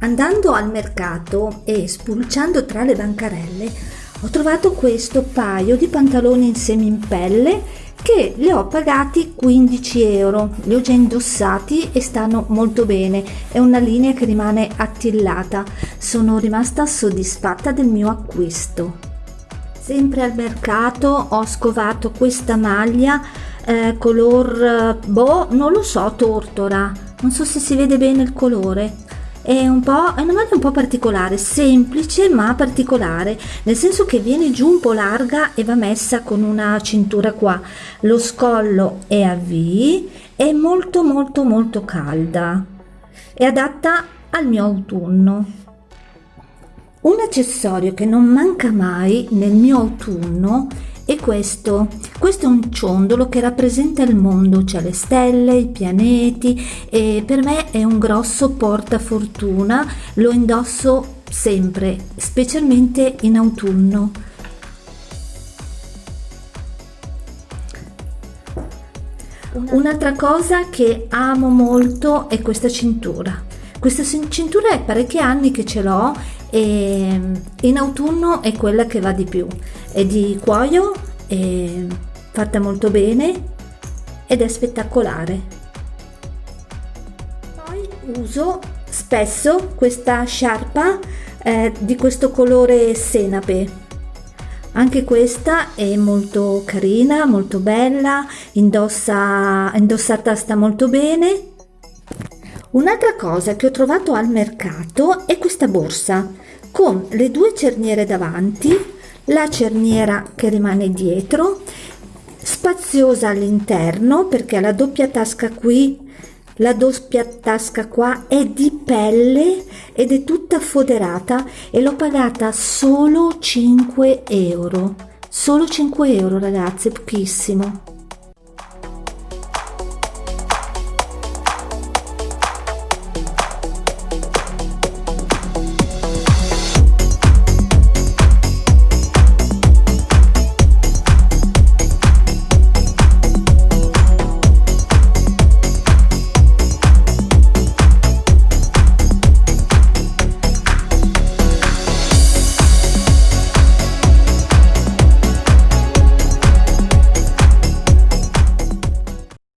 andando al mercato e spulciando tra le bancarelle ho trovato questo paio di pantaloni insieme in pelle che li ho pagati 15 euro. Li ho già indossati e stanno molto bene. È una linea che rimane attillata. Sono rimasta soddisfatta del mio acquisto. Sempre al mercato ho scovato questa maglia eh, color boh non lo so tortora. Non so se si vede bene il colore è un po' è una maglia un po' particolare semplice ma particolare nel senso che viene giù un po' larga e va messa con una cintura qua. Lo scollo è a V è molto molto molto calda. È adatta al mio autunno. Un accessorio che non manca mai nel mio autunno e questo questo è un ciondolo che rappresenta il mondo cioè le stelle i pianeti e per me è un grosso portafortuna lo indosso sempre specialmente in autunno. Un'altra cosa che amo molto è questa cintura questa cintura è parecchi anni che ce l'ho e in autunno è quella che va di più. È di cuoio è fatta molto bene ed è spettacolare. Poi uso spesso questa sciarpa eh, di questo colore senape. Anche questa è molto carina molto bella indossa indossata sta molto bene Un'altra cosa che ho trovato al mercato è questa borsa con le due cerniere davanti, la cerniera che rimane dietro, spaziosa all'interno perché la doppia tasca qui, la doppia tasca qua è di pelle ed è tutta foderata e l'ho pagata solo 5 euro. Solo 5 euro ragazzi, pochissimo.